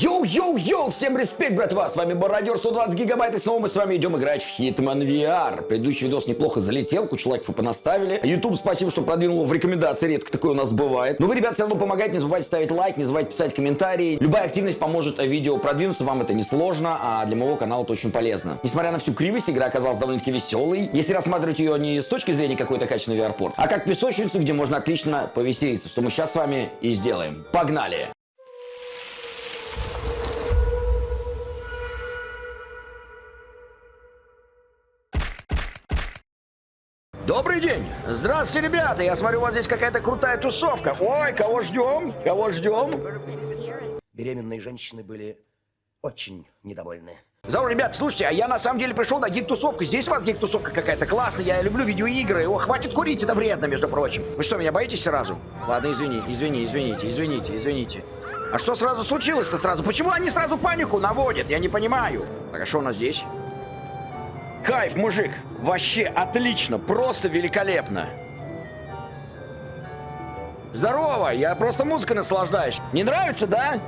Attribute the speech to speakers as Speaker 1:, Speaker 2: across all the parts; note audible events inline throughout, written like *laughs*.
Speaker 1: Йоу-йоу-йоу, всем респект, братва, с вами Бородер 120 гигабайт, и снова мы с вами идем играть в Hitman VR. Предыдущий видос неплохо залетел, кучу лайков вы понаставили. YouTube спасибо, что продвинул в рекомендации, редко такое у нас бывает. Но вы, ребят, все равно помогайте, не забывайте ставить лайк, не забывайте писать комментарии. Любая активность поможет видео продвинуться, вам это не сложно, а для моего канала это очень полезно. Несмотря на всю кривость, игра оказалась довольно-таки веселой. Если рассматривать ее не с точки зрения какой-то качественной VR-порт, а как песочницу, где можно отлично повеселиться, что мы сейчас с вами и сделаем. Погнали! Добрый день! Здравствуйте, ребята! Я смотрю, у вас здесь какая-то крутая тусовка. Ой, кого ждем? Кого ждем?
Speaker 2: Беременные женщины были очень недовольны.
Speaker 1: Здорово, ребят, слушайте, а я на самом деле пришел на гик-тусовку. Здесь у вас гик-тусовка какая-то классная. Я люблю видеоигры. О, хватит курить, это вредно, между прочим. Вы что, меня боитесь сразу? Ладно, извини, извини, извините, извините, извините. А что сразу случилось-то сразу? Почему они сразу панику наводят? Я не понимаю. Так, а что у нас здесь? Кайф, мужик! Вообще отлично, просто великолепно. Здорово, я просто музыкой наслаждаюсь. Не нравится, да?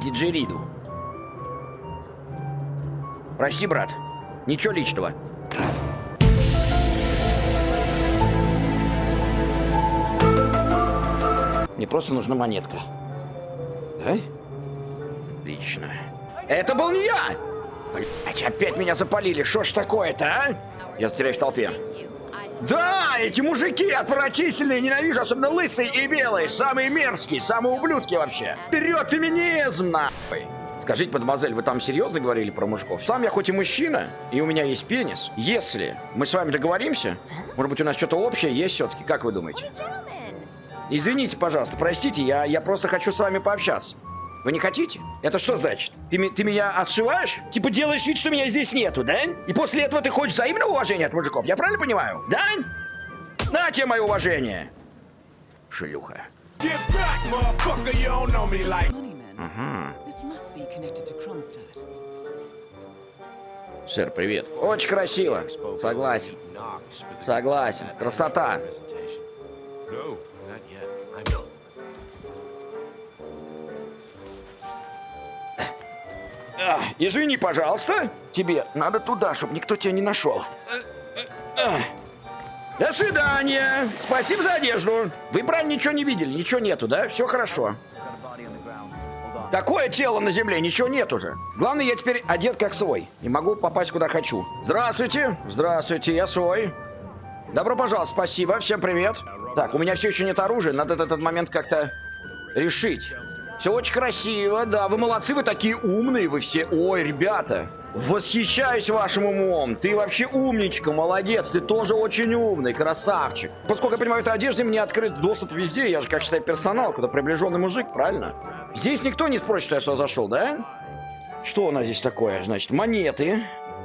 Speaker 1: Диджериду. Прости, брат. Ничего личного. Мне просто нужна монетка. Да? Отлично. Это был не я! Блять, опять меня запалили. Что ж такое-то, а? Я затеряюсь в толпе. Да, эти мужики отвратительные, ненавижу, особенно лысые и белые, самые мерзкие, самые ублюдки вообще. Вперед, феминизм, нахуй! Скажите, мадемуазель, вы там серьезно говорили про мужиков? Сам я хоть и мужчина, и у меня есть пенис. Если мы с вами договоримся, может быть, у нас что-то общее есть все-таки, как вы думаете? Извините, пожалуйста, простите, я, я просто хочу с вами пообщаться. Вы не хотите? Это что значит? Ты, ты меня отшиваешь? Типа делаешь вид, что меня здесь нету, да? И после этого ты хочешь взаимного уважения от мужиков? Я правильно понимаю? Да? На тебе мое уважение. Шлюха. Ага. Сэр, привет. Очень красиво. Согласен. Согласен. Красота. А, извини, пожалуйста. Тебе надо туда, чтобы никто тебя не нашел. До свидания. Спасибо за одежду. Вы правильно ничего не видели? Ничего нету, да? Все хорошо. Такое тело на земле, ничего нет уже. Главное, я теперь одет как свой. И могу попасть куда хочу. Здравствуйте. Здравствуйте, я свой. Добро пожаловать, спасибо. Всем привет. Так, у меня все еще нет оружия. Надо этот момент как-то решить. Все очень красиво, да, вы молодцы, вы такие умные, вы все. Ой, ребята, восхищаюсь вашим умом. Ты вообще умничка, молодец, ты тоже очень умный, красавчик. Поскольку я понимаю, этой одежде мне открыт доступ везде, я же, как считаю, персонал, куда приближенный мужик, правильно? Здесь никто не спросит, что я сюда зашел, да? Что у нас здесь такое? Значит, монеты.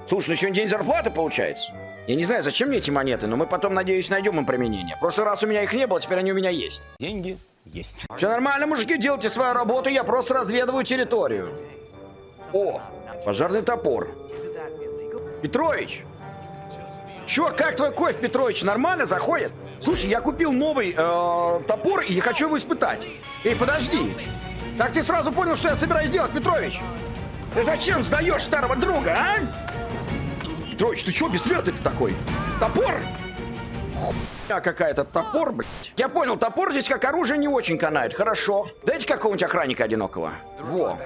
Speaker 1: Слушай, ну сегодня день зарплаты получается. Я не знаю, зачем мне эти монеты, но мы потом, надеюсь, найдем им применение. В прошлый раз у меня их не было, теперь они у меня есть.
Speaker 2: Деньги есть.
Speaker 1: Все нормально, мужики, делайте свою работу, я просто разведываю территорию. О, пожарный топор. Петрович! Чё, как твой кофе, Петрович, нормально заходит? Слушай, я купил новый э, топор и хочу его испытать. Эй, подожди. Как ты сразу понял, что я собираюсь делать, Петрович? Ты зачем сдаешь старого друга, а? Петрович, ты чё бессмертный ты такой? Топор? А какая-то топор, блядь. Я понял, топор здесь как оружие не очень канает. Хорошо. Дайте какого-нибудь охранника одинокого. Во.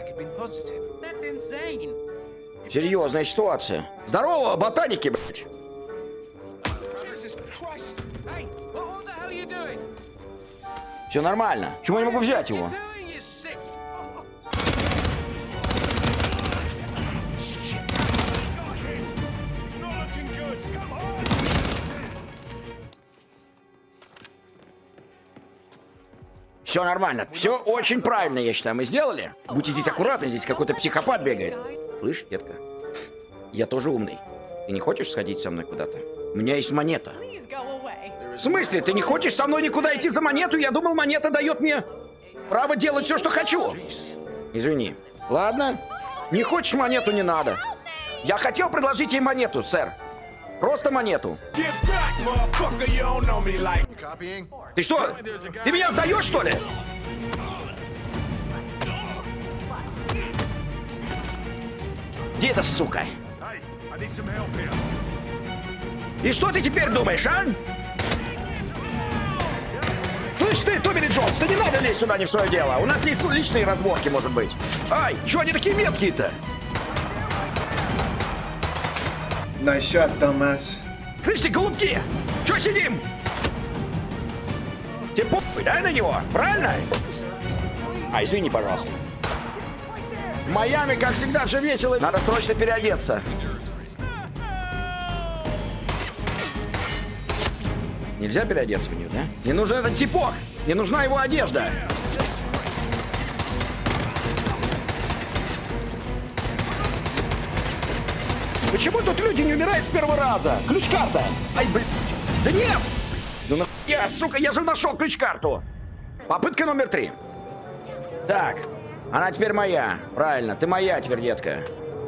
Speaker 1: Серьезная ситуация. Здорово, ботаники, блядь. Все нормально. Чему я не могу взять его? Все нормально. Все очень правильно, я считаю, мы сделали. Будьте здесь аккуратны, здесь какой-то психопат бегает. Слышь, детка, я тоже умный. Ты не хочешь сходить со мной куда-то? У меня есть монета. В смысле? Ты не хочешь со мной никуда идти за монету? Я думал, монета дает мне право делать все, что хочу. Извини. Ладно. Не хочешь монету, не надо. Я хотел предложить ей монету, сэр. Просто монету.
Speaker 3: Get back.
Speaker 1: Ты что? Ты меня сдаешь, что ли? Где эта сука? И что ты теперь думаешь, а? Слышь ты, Томми Джонс, ты не надо лезть сюда не в свое дело. У нас есть личные разборки, может быть. Ай, чё они такие меткие-то?
Speaker 4: Nice shot, dumbass.
Speaker 1: Слышите, голубки, чё сидим? Тебе похуй, да, на него? Правильно? А, извини, пожалуйста. В Майами, как всегда, все весело. Надо срочно переодеться. Нельзя переодеться в нее, да? Не нужен этот типок. Не нужна его одежда. Почему тут люди не умирают с первого раза? Ключ-карта. Ай, блядь. Да нет! Ну нахуя, сука, я же нашел ключ-карту. Попытка номер три. Так, она теперь моя. Правильно, ты моя теперь, детка.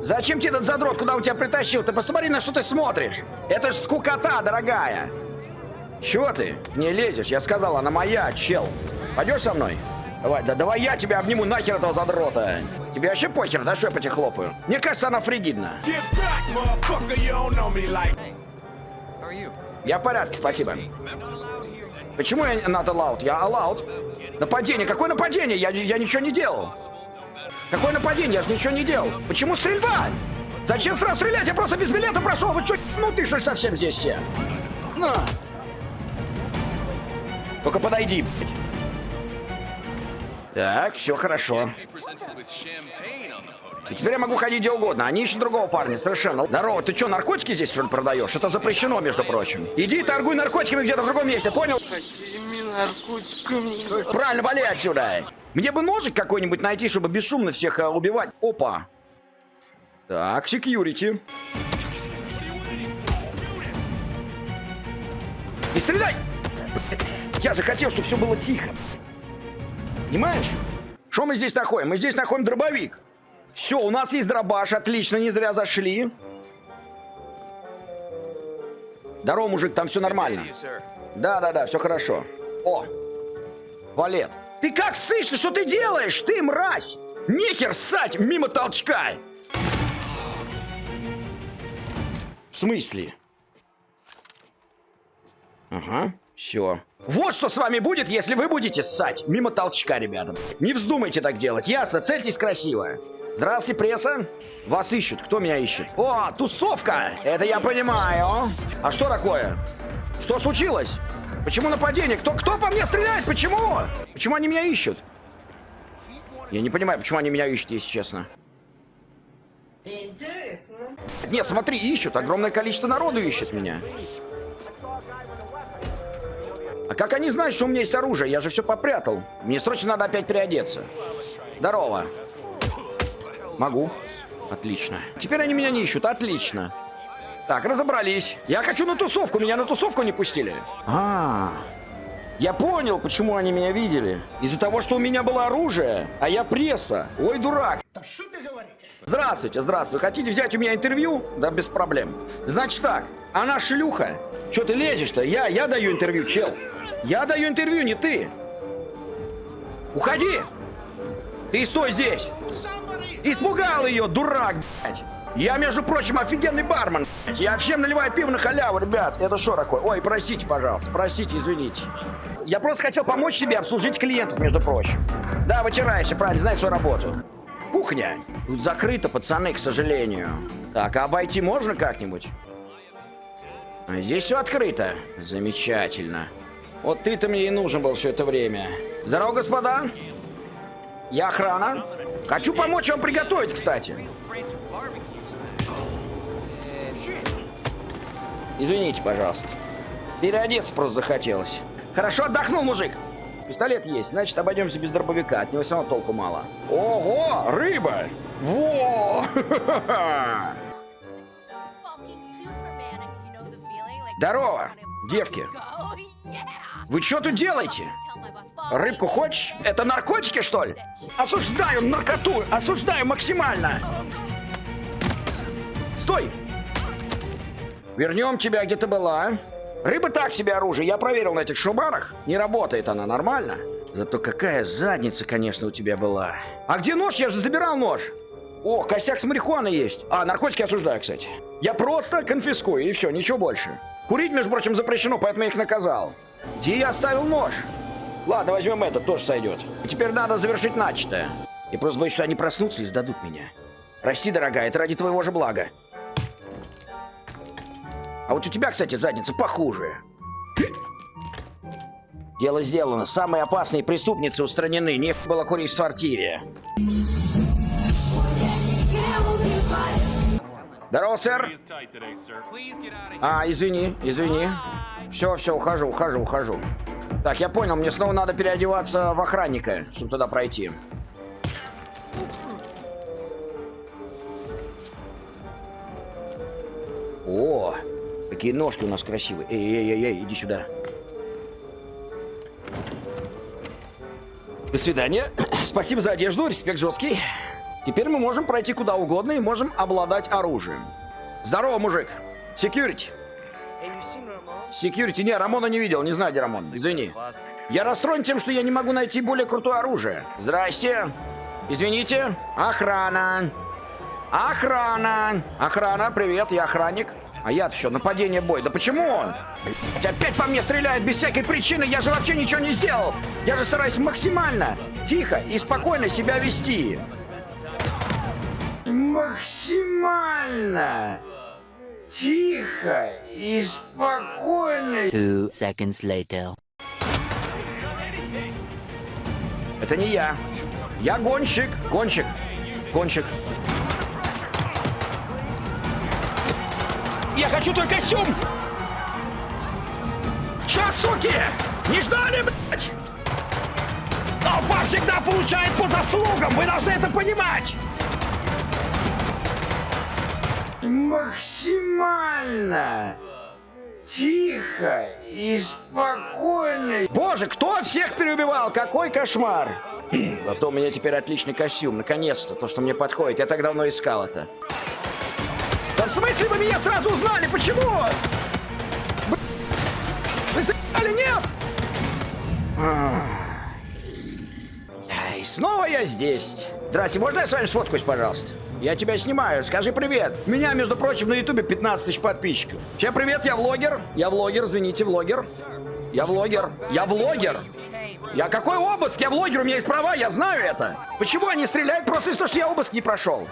Speaker 1: Зачем тебе этот задрот, куда он тебя притащил? Ты посмотри, на что ты смотришь. Это ж скукота, дорогая. Чего ты? Не лезешь, я сказал, она моя, чел. Пойдешь со мной? Давай, да давай я тебя обниму нахер этого задрота. Тебе вообще похер, да, что я по тебе хлопаю? Мне кажется, она фригидна.
Speaker 3: Back, like.
Speaker 1: Я в порядке, спасибо. Почему я not allowed? Я allowed. Нападение. Какое нападение? Я, я ничего не делал. Какое нападение? Я же ничего не делал. Почему стрельба? Зачем сразу стрелять? Я просто без билета прошел. Вы что, ну ты что совсем здесь все? На. Только подойди. блядь. Так, все хорошо. И теперь я могу ходить где угодно. Они ищут другого парня, совершенно. Здорово, ты что, наркотики здесь что ли продаешь? Это запрещено, между прочим. Иди торгуй наркотиками где-то в другом месте, понял? Правильно, вали отсюда. Мне бы ножик какой-нибудь найти, чтобы бесшумно всех э, убивать. Опа. Так, секьюрити. Не стреляй! Я же хотел, чтобы все было тихо. Понимаешь? Что мы здесь находим? Мы здесь находим дробовик. Все, у нас есть дробаш, отлично, не зря зашли. Здорово, мужик, там все нормально. Да-да-да, все хорошо. О, валет. Ты как сышь, что ты делаешь? Ты мразь! Нехер ссать мимо толчка! В смысле? Ага, все. Вот что с вами будет, если вы будете ссать мимо толчка, ребята. Не вздумайте так делать, ясно? Цельтесь красиво. Здравствуйте, пресса. Вас ищут. Кто меня ищет? О, тусовка! Это я понимаю. А что такое? Что случилось? Почему нападение? Кто, кто по мне стреляет? Почему? Почему они меня ищут? Я не понимаю, почему они меня ищут, если честно.
Speaker 5: Интересно.
Speaker 1: Нет, смотри, ищут. Огромное количество народу ищет меня. А как они знают, что у меня есть оружие? Я же все попрятал. Мне срочно надо опять переодеться. Здорово. Могу. Отлично. Теперь они меня не ищут. Отлично. Так, разобрались. Я хочу на тусовку. Меня на тусовку не пустили. А, я понял, почему они меня видели. Из-за того, что у меня было оружие, а я пресса. Ой, дурак. Здравствуйте, здравствуйте. Хотите взять у меня интервью? Да без проблем. Значит так, она шлюха. Че ты лезешь-то? Я, я даю интервью, чел. Я даю интервью, не ты. Уходи. Ты стой здесь. Испугал ее, дурак, блядь. Я, между прочим, офигенный бармен. блядь. Я всем наливаю пиво на халяву, ребят. Это что такое? Ой, простите, пожалуйста. Простите, извините. Я просто хотел помочь себе обслужить клиентов, между прочим. Да, вытирайся, правильно, знай свою работу. Кухня. Тут закрыто, пацаны, к сожалению. Так, а обойти можно как-нибудь? А здесь все открыто. Замечательно. Вот ты-то мне и нужен был все это время. Здорово, господа. Я охрана. Хочу помочь вам приготовить, кстати. Извините, пожалуйста. Переодеться просто захотелось. Хорошо отдохнул, мужик. Пистолет есть, значит, обойдемся без дробовика. От него все равно толку мало. Ого, рыба! Во! *laughs* Здорово, девки. Вы что тут делаете? Рыбку хочешь? Это наркотики, что ли? Осуждаю наркоту! Осуждаю максимально! Стой! Вернем тебя, где ты была. Рыба так себе оружие. Я проверил на этих шубарах. Не работает она нормально. Зато какая задница, конечно, у тебя была. А где нож? Я же забирал нож. О, косяк с марихуаной есть. А, наркотики осуждаю, кстати. Я просто конфискую, и все, ничего больше. Курить, между прочим, запрещено, поэтому я их наказал. Я оставил нож? Ладно, возьмем этот, тоже сойдет. Теперь надо завершить начатое. Я просто боюсь, что они проснутся и сдадут меня. Прости, дорогая, это ради твоего же блага. А вот у тебя, кстати, задница похуже. Дело сделано. Самые опасные преступницы устранены. Не было курить в квартире. Здорово, сэр. А, извини, извини. Все, все, ухожу, ухожу, ухожу. Так, я понял, мне снова надо переодеваться в охранника, чтобы туда пройти. О, какие ножки у нас красивые. Эй, эй, эй, эй, иди сюда. До свидания. *clears throat* Спасибо за одежду, респект жесткий. Теперь мы можем пройти куда угодно и можем обладать оружием. Здорово, мужик. Секьюрити. Секьюрити, не, Рамона не видел, не знаю, где Рамон, извини. Я расстроен тем, что я не могу найти более крутое оружие. Здрасте. Извините. Охрана. Охрана. Охрана, привет, я охранник. А я-то что, нападение бой. Да почему? Блять, опять по мне стреляют без всякой причины. Я же вообще ничего не сделал. Я же стараюсь максимально тихо и спокойно себя вести. Максимально тихо и спокойно.
Speaker 6: Two seconds later.
Speaker 1: Это не я. Я гонщик. Гонщик. Гонщик. Я хочу твой костюм! Чё, суки? Не ждали, блядь? Толпа всегда получает по заслугам! Вы должны это понимать! Максимально тихо и спокойно. Боже, кто всех переубивал? Какой кошмар! *clears throat* Зато у меня теперь отличный костюм. Наконец-то, то, что мне подходит. Я так давно искал это. Да в смысле вы меня сразу узнали? Почему? Вы заебали, нет? Ай, снова я здесь. Здрасте, можно я с вами сфоткаюсь, пожалуйста? Я тебя снимаю, скажи привет. Меня, между прочим, на ютубе 15 тысяч подписчиков. Всем привет, я влогер. Я влогер, извините, влогер. Я влогер. Я влогер. Я какой обыск? Я влогер, у меня есть права, я знаю это. Почему они стреляют просто из-за того, что я обыск не прошел?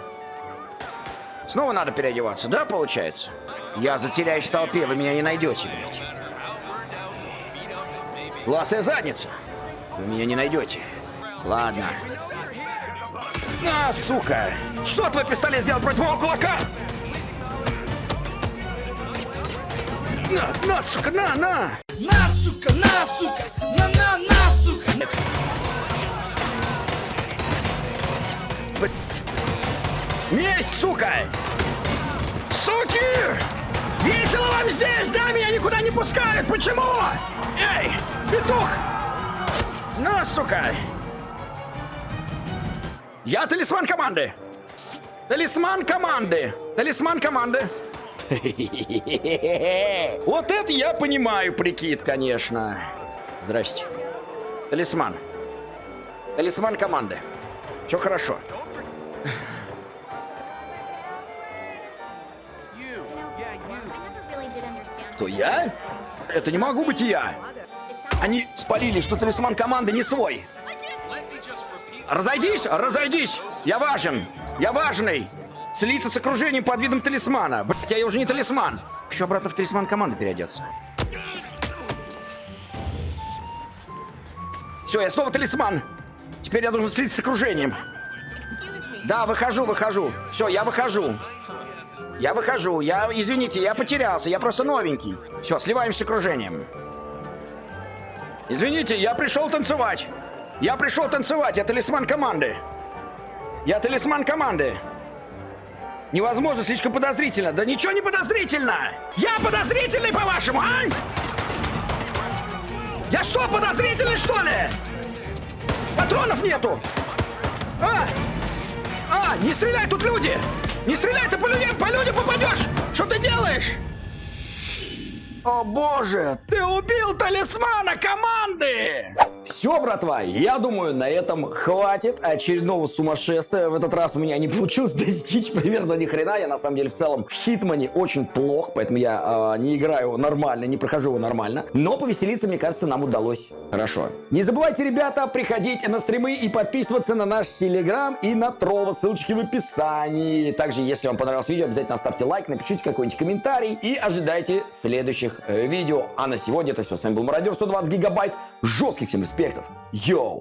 Speaker 1: Снова надо переодеваться, да, получается? Я затеряюсь в толпе, вы меня не найдете, блядь. Классная задница. Вы меня не найдете. Ладно. А, сука! Что твой пистолет сделал против моего кулака? На, на, сука, на, на!
Speaker 5: На, сука, на, сука, на, на, на, сука.
Speaker 1: Месть, сука! Суки! Весело вам здесь, да? Меня никуда не пускают! Почему? Эй, петух! На, сука! Я талисман команды! Талисман команды! Талисман команды! *laughs* Вот это я понимаю прикид, конечно. Здрасте. Талисман. Талисман команды. Все хорошо. Кто я? Это не могу быть я. Они спалили, что талисман команды не свой. Разойдись, разойдись. Я важен. Я важный. Слиться с окружением под видом талисмана. Блять, я уже не талисман. Хочу обратно в талисман команды переодеться. Все, я снова талисман. Теперь я должен слиться с окружением. Да, выхожу, выхожу. Все, я выхожу. Я выхожу. Я, извините, я потерялся. Я просто новенький. Все, сливаемся с окружением. Извините, я пришел танцевать. Я пришел танцевать. Я талисман команды. Я талисман команды. Невозможно, слишком подозрительно. Да ничего не подозрительно! Я подозрительный, по-вашему, а? Я что, подозрительный, что ли? Патронов нету! А! А, не стреляй, тут люди! Не стреляй, ты по людям, по людям попадешь! Что ты делаешь? О боже, ты убил талисмана команды! Все, братва, я думаю, на этом хватит очередного сумасшествия. В этот раз у меня не получилось *laughs* достичь примерно ни хрена. Я на самом деле в целом в Хитмане очень плох, поэтому я э, не играю нормально, не прохожу его нормально. Но повеселиться, мне кажется, нам удалось хорошо. Не забывайте, ребята, приходить на стримы и подписываться на наш телеграм и на Трова. Ссылочки в описании. Также, если вам понравилось видео, обязательно ставьте лайк, напишите какой-нибудь комментарий и ожидайте следующих э, видео. А на сегодня это все. С вами был Мародер 120 гигабайт. Жестких всем респектов. Йоу!